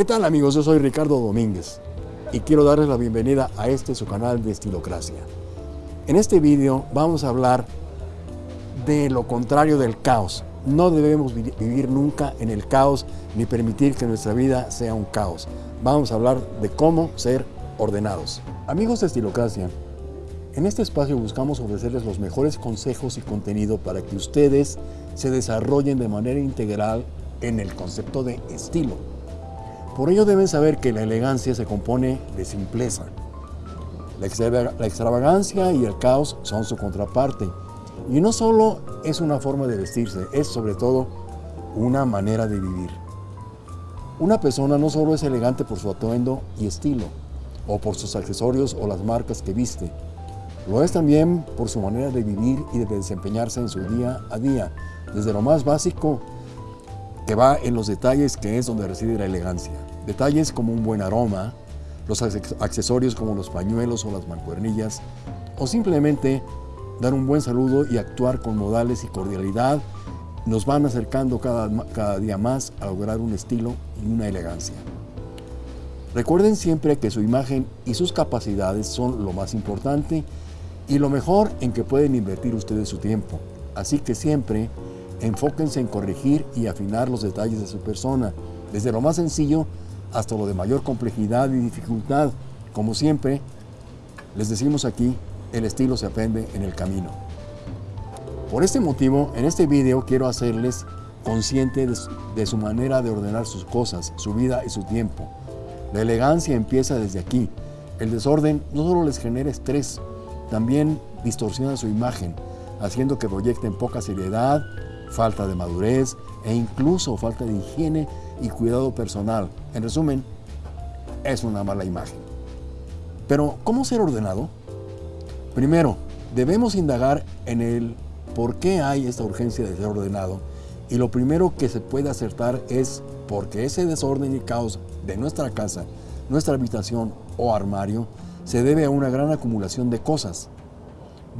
¿Qué tal amigos? Yo soy Ricardo Domínguez y quiero darles la bienvenida a este su canal de Estilocracia. En este vídeo vamos a hablar de lo contrario del caos. No debemos vivir nunca en el caos ni permitir que nuestra vida sea un caos. Vamos a hablar de cómo ser ordenados. Amigos de Estilocracia, en este espacio buscamos ofrecerles los mejores consejos y contenido para que ustedes se desarrollen de manera integral en el concepto de estilo. Por ello deben saber que la elegancia se compone de simpleza. La extravagancia y el caos son su contraparte. Y no solo es una forma de vestirse, es sobre todo una manera de vivir. Una persona no solo es elegante por su atuendo y estilo, o por sus accesorios o las marcas que viste, lo es también por su manera de vivir y de desempeñarse en su día a día, desde lo más básico que va en los detalles que es donde reside la elegancia. Detalles como un buen aroma, los accesorios como los pañuelos o las mancuernillas, o simplemente dar un buen saludo y actuar con modales y cordialidad nos van acercando cada, cada día más a lograr un estilo y una elegancia. Recuerden siempre que su imagen y sus capacidades son lo más importante y lo mejor en que pueden invertir ustedes su tiempo. Así que siempre enfóquense en corregir y afinar los detalles de su persona, desde lo más sencillo hasta lo de mayor complejidad y dificultad. Como siempre, les decimos aquí, el estilo se aprende en el camino. Por este motivo, en este video quiero hacerles consciente de su manera de ordenar sus cosas, su vida y su tiempo. La elegancia empieza desde aquí. El desorden no solo les genera estrés, también distorsiona su imagen, haciendo que proyecten poca seriedad, falta de madurez e incluso falta de higiene y cuidado personal. En resumen, es una mala imagen. Pero, ¿cómo ser ordenado? Primero, debemos indagar en el por qué hay esta urgencia de ser ordenado y lo primero que se puede acertar es porque ese desorden y caos de nuestra casa, nuestra habitación o armario se debe a una gran acumulación de cosas.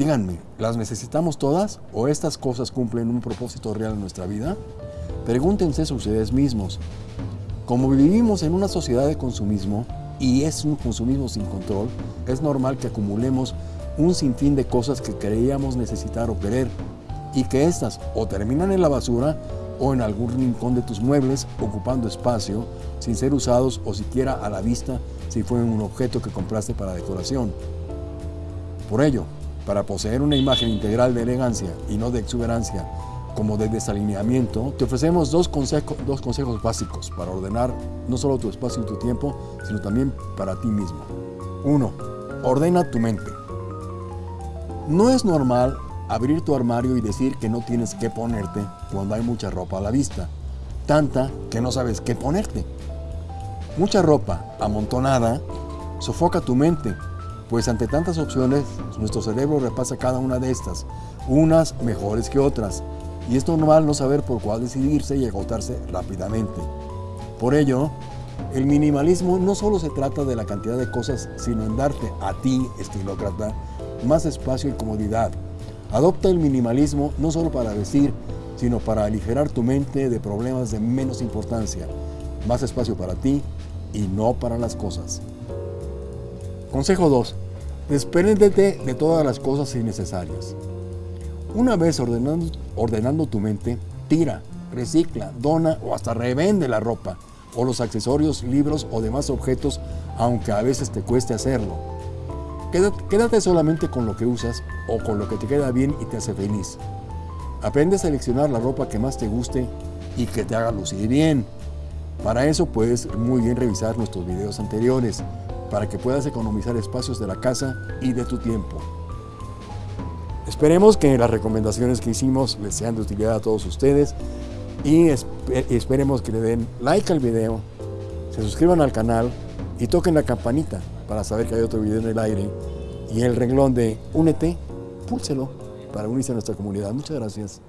Díganme, ¿las necesitamos todas o estas cosas cumplen un propósito real en nuestra vida? Pregúntense ustedes mismos. Como vivimos en una sociedad de consumismo y es un consumismo sin control, es normal que acumulemos un sinfín de cosas que creíamos necesitar o querer y que éstas o terminan en la basura o en algún rincón de tus muebles ocupando espacio sin ser usados o siquiera a la vista si fue un objeto que compraste para decoración. Por ello, para poseer una imagen integral de elegancia y no de exuberancia como de desalineamiento, te ofrecemos dos, consejos básicos para ordenar no solo tu espacio y tu tiempo, sino también para ti mismo. 1. Ordena tu mente. No es normal abrir tu armario y decir que no tienes qué ponerte cuando hay mucha ropa a la vista, tanta que no sabes qué ponerte. Mucha ropa amontonada sofoca tu mente, pues ante tantas opciones nuestro cerebro repasa cada una de estas, unas mejores que otras, y es normal no saber por cuál decidirse y agotarse rápidamente. Por ello, el minimalismo no solo se trata de la cantidad de cosas, sino en darte a ti, estilócrata, más espacio y comodidad, Adopta el minimalismo no solo para vestir, sino para aligerar tu mente de problemas de menos importancia, más espacio para ti y no para las cosas. Consejo 2. Despréndete de todas las cosas innecesarias. Una vez ordenando, ordenando tu mente, tira, recicla, dona o hasta revende la ropa o los accesorios, libros o demás objetos, aunque a veces te cueste hacerlo. Quédate, solamente con lo que usas o con lo que te queda bien y te hace feliz. Aprende a seleccionar la ropa que más te guste y que te haga lucir bien. Para eso puedes muy bien revisar nuestros videos anteriores para que puedas economizar espacios de la casa y de tu tiempo. Esperemos que las recomendaciones que hicimos les sean de utilidad a todos ustedes y esperemos que le den like al video, se suscriban al canal y toquen la campanita para saber que hay otro video en el aire. Y el renglón de Únete, púlselo para unirse a nuestra comunidad. Muchas gracias.